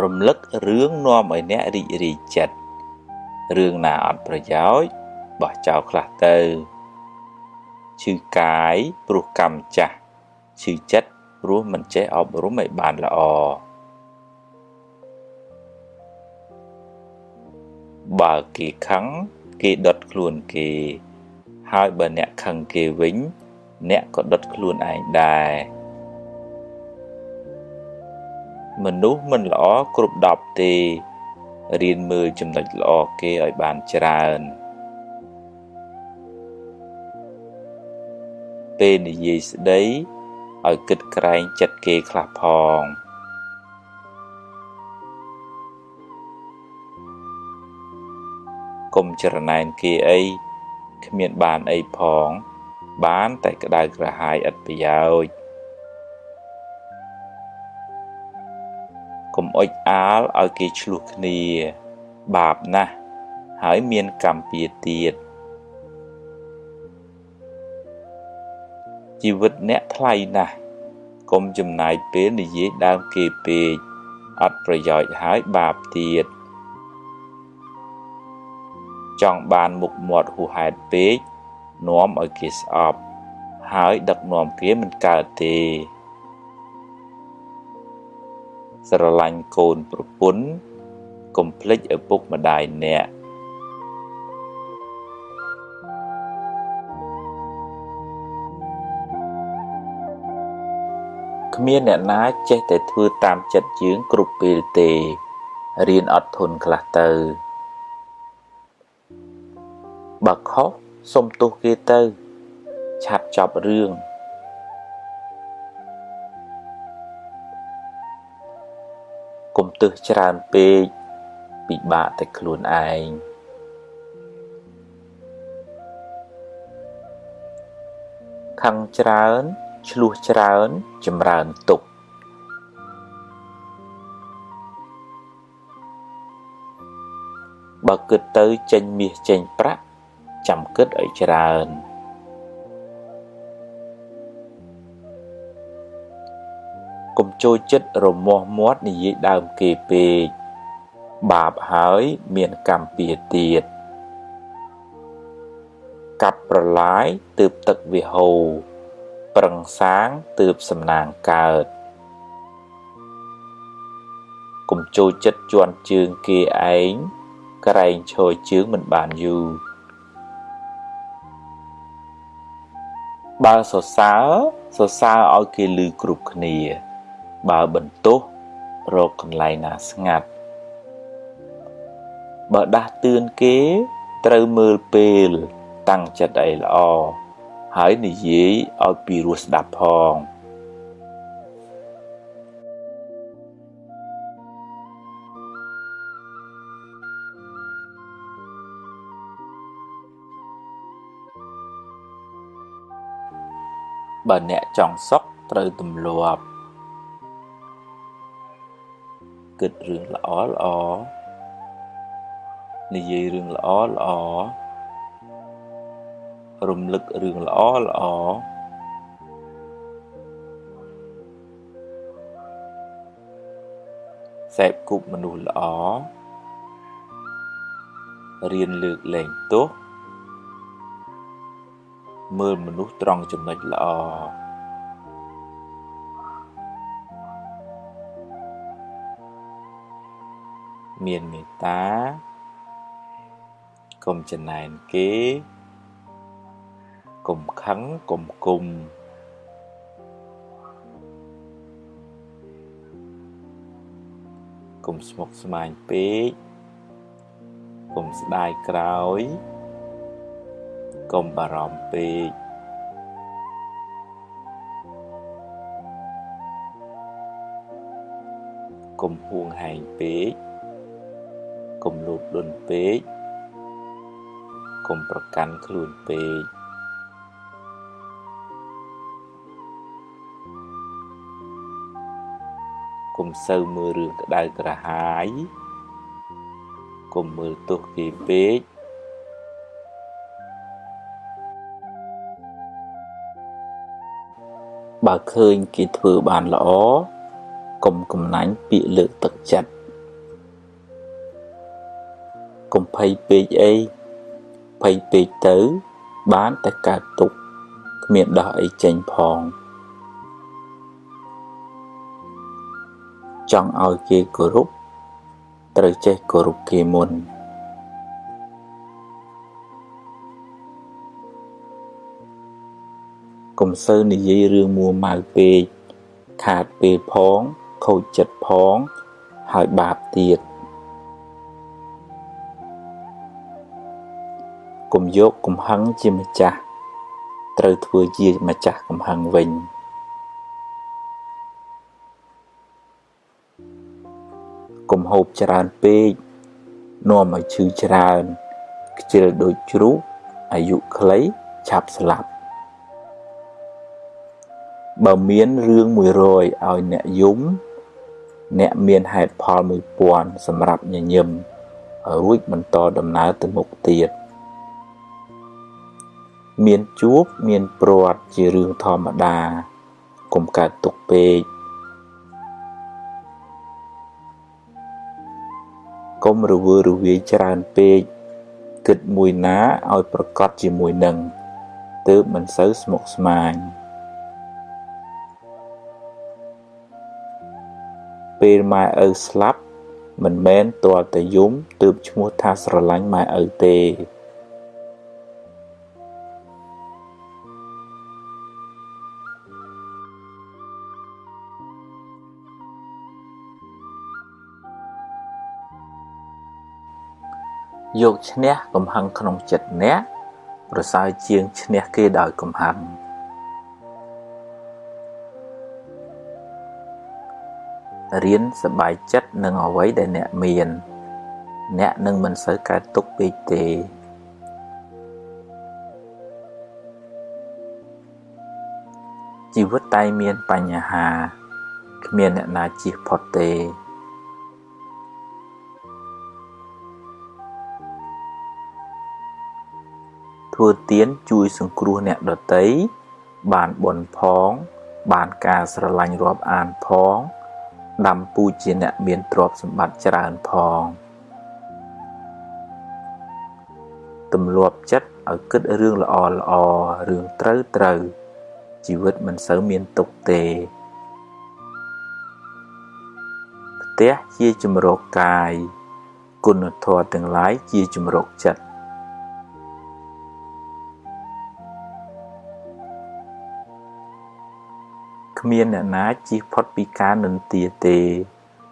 រំលឹករឿងនាំឲ្យអ្នករីករាយចិត្តរឿងណាអត់ប្រយោជន៍បោះចោលខ្លះទៅឈឺកាយព្រោះកម្មចាស់ឈឺចិត្តព្រោះមិនចេះអប់រំឲ្យបានល្អបើគេខឹងគេដុតខ្លួនគេ ហើយបើអ្នកខឹងគេវិញ អ្នកក៏ដុតខ្លួនឯងដែរ មនុស្សមិនល្អគ្រប់10ទេរៀនមើលចំណុចល្អគេឲ្យបានច្រើនពេលនិយាយស្ដីឲ្យគិតក្រែងចិត្តគេខ្លះផងកុំចរណែនគេអីគ្មានបានអីផង បានតែក្តៅក្រហាយឥតប្រយោជន៍ កុំអុចអាលឲ្យគេឆ្លោះគ្នា បាបណាស់ហើយមានកម្មពៀទៀតជីវិតអ្នកថ្លៃណាស់កុំចំណាយពេលនិយាយដើមគេពេកអត់ប្រយោជន៍ហើយបាបទៀតចង់បានមុខមាត់ហួសហេតុពេកនាំឲ្យគេស្អប់ ហើយដឹកនាំគេមិនកើតទេ ស្រឡាញ់កូនប្រពន្ធកុំភ្លេចឪពុកម្ដាយអ្នកគ្មានអ្នកណាចេះតែធ្វើតាមចិត្តយើងគ្រប់ពេលទេរៀនអត់ធន់ខ្លះទៅបើខុសសុំទោសគេទៅ ឆាប់ចប់រឿង កុំទឹះច្រើនពេកពិបាកតែខ្លួនឯងខឹងច្រើនឆ្លោះច្រើនចម្រើនទុកបើគិតទៅចេញមាសចេញប្រាក់ចាំគិតឲ្យច្រើន កុំចូលចិត្តរមាស់មាត់និយាយដើមគេពេកបាបហើយមានកម្មពៀទៀតកាប់ប្រឡាយទើបទឹកវាហូរប្រឹងសាងទើបសំណាងកើតកុំចូលចិត្តជន់ជើងគេឯងក្រែងឈរជើងមិនបានយូរបើសរសើរសរសើរឲ្យគេឮគ្រប់គ្នា បើបន្ទោសរកកន្លែងណាស្ងាត់បើដាស់តឿនគេត្រូវមើលពេលតាំងចិត្តអីល្អហើយនិយាយឲ្យពីរោះស្ដាប់ផងបើអ្នកចង់សុខត្រូវទម្លាប់ គិតរឿងល្អល្អនិយាយរឿងល្អល្អរំលឹករឿងល្អល្អសេពគប់មនុស្សល្អរៀនលើកលែងទោសមើលមនុស្សត្រង់ចំណុចល្អ មានមេត្តាកុំចំណែនគេកុំខឹងកុំគុំកុំស្មុគស្មាញពេកកុំស្ដាយក្រោយកុំបារម្ភពេកកុំហួងហែងពេក កុំលូតលន់ពេកកុំប្រកាន់ខ្លួនពេកកុំសូវមើលរឿងក្តៅក្រហាយកុំមើលទោសគេពេកបើឃើញគេធ្វើបានល្អកុំកំណាញ់ពាក្យលើកទឹកចិត្ត កុំភ័យពេកអីភ័យពេកទៅ បានតែកើតទុកគ្មានដោះអីចេញផង ចង់ឲ្យគេគោរពត្រូវចេះគោរពគេមុនកុំសូវនិយាយរឿងមួម៉ៅពេកខាតពេលផង ខូចចិត្តផង ហើយបាបទៀត កុំយកកំហឹងជាម្ចាស់ត្រូវធ្វើជាម្ចាស់កំហឹងវិញកុំហូបច្រើនពេកនាំឲ្យឈឺច្រើនខ្ជិលដូចជ្រូកអាយុខ្លីឆាប់ស្លាប់បើមានរឿង100ឲ្យអ្នកយំ អ្នកមានហេតុផល1000សម្រាប់ញញឹមរួចបន្តដំណើរទៅមុខទៀត មានជួបមានព្រាត់ជារឿងធម្មតាកុំកើតទុកពេកកុំរវើរវាយច្រើនពេកគិតមួយណាឲ្យប្រកបជាមួយនឹងទើបមិនសូវស្មុគស្មាញពេលម៉ែឪស្លាប់មិនមែនទាល់តែយំទើបឈ្មោះថាស្រឡាញ់ម៉ែឪទេ យកឈ្នះកំហឹងក្នុងចិត្តអ្នកប្រសើរជាងឈ្នះគេដោយកំហឹងរៀនសบายចិត្តនឹងអ្វីដែលអ្នកមាន អ្នកនឹងមិនសូវកើតទុកពេកទេជីវិតតែមានបញ្ហាគ្មានអ្នកណាជៀសផុតទេ ធ្វើទានជួយសង្គ្រោះអ្នកដទៃបានបុណ្យផង បានការស្រឡាញ់រាប់អានផងដាំពូជជាអ្នកមានទ្រព្យសម្បត្តិច្រើនផងទម្លាប់ចិត្តឲ្យគិតរឿងល្អល្អរឿងត្រូវត្រូវជីវិតមិនសូវមានទុកទេផ្ទះជាជំរកកាយគុណធម៌ទាំងឡាយជាជំរកចិត្ត គ្មានអ្នកណាជៀសផុតពីការនិន្ទាទេ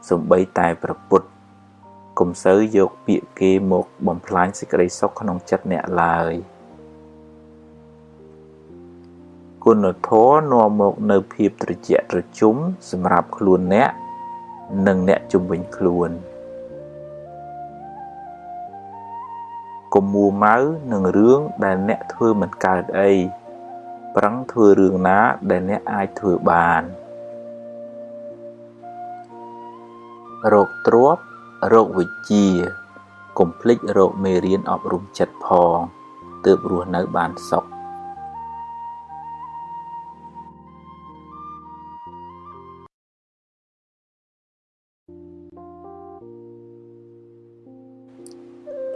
សំបីតែប្រពុតកុំសូវយកពាក្យគេមកបំផ្លាញសេចក្តីសុខក្នុងចិត្តអ្នកឡើយគុណធម៌នាំមកនៅភាពត្រជាក់ត្រជុំសម្រាប់ខ្លួនអ្នកនិងអ្នកជំនាញខ្លួនកុំមួម៉ៅនឹងរឿងដែលអ្នកធ្វើមិនកើតអី ប្រឹងធ្វើរឿងណាដែលអ្នកអាចធ្វើបានរោគទ្របរោគវិជ្ជាកុំភ្លេចរោគមេរៀនអប់រំចិត្តផងទើបរស់នៅបានសុខ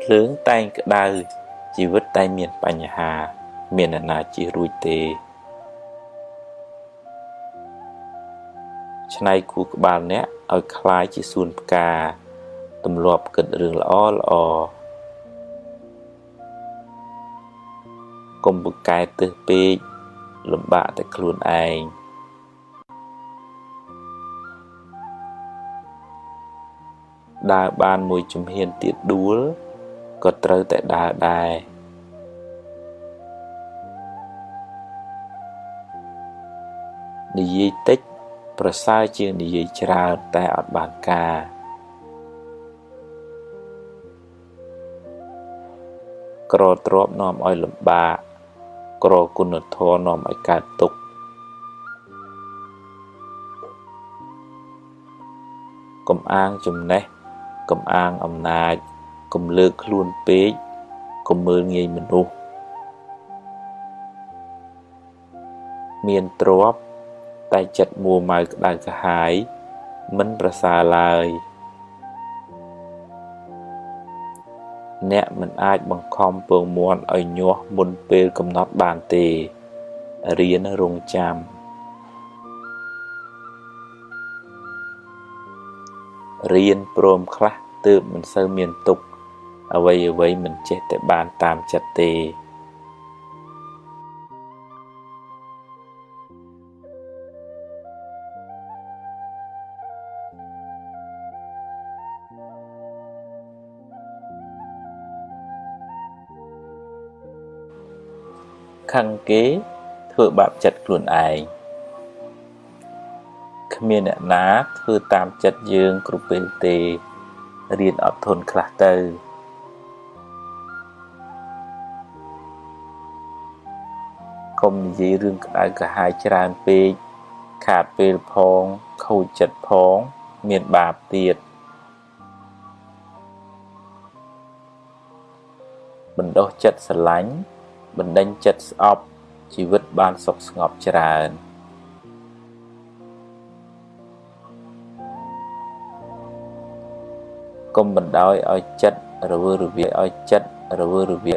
ភ្លើងតែងក្តៅជីវិតតែងមានបញ្ហា មានអ្នកណាជៀសរួចទេឆ្នៃគូក្បាលអ្នកឲ្យคล้ายជាសួនផ្កាទម្លាប់គិតរឿងល្អល្អកុំពូកែទឹះពេកលំបាកតែខ្លួនឯងដើរបានមួយជំហានទៀតដួលក៏ត្រូវតែដើរដែរ និយាយតិច ប្រសើរជាងនិយាយច្រើនតែអត់បានការក្រទ្របនាំឲ្យលំបាកក្រគុណធម៌នាំឲ្យកើតទុក្ខកំអាងចំណេះកំអាងអំណាចកុំលើកខ្លួនពេកកុំមើលងាយមនុស្សមានទ្រព្យ តែចិត្តមួម៉ៅក្តៅក្រហាយមិនប្រសើរឡើយអ្នកមិនអាចបង្ខំពងមាន់ឲ្យញាស់មុនពេលកំណត់បានទេរៀនរងចាំរៀនព្រមខ្លះទើបមិនសូវមានទុកអ្វីអ្វីមិនចេះតែបានតាមចិត្តទេ ខឹងគេធ្វើបាបចិត្តខ្លួនឯងគ្មានអ្នកណាធ្វើតាមចិត្តយើងគ្រប់ពេលទេរៀនអត់ធន់ខ្លះទៅកុំនិយាយរឿងក្តៅក្រហាយច្រើនពេកខាតពេលផងខូចចិត្តផងមានបាបទៀតបណ្ដោះចិត្តស្រឡាញ់ បណ្ដេញចិត្តស្អប់ជីវិតបានសុខស្ងប់ច្រើនកុំបណ្ដោយឲ្យចិត្តរវើរវាយឲ្យចិត្តរវើរវាយ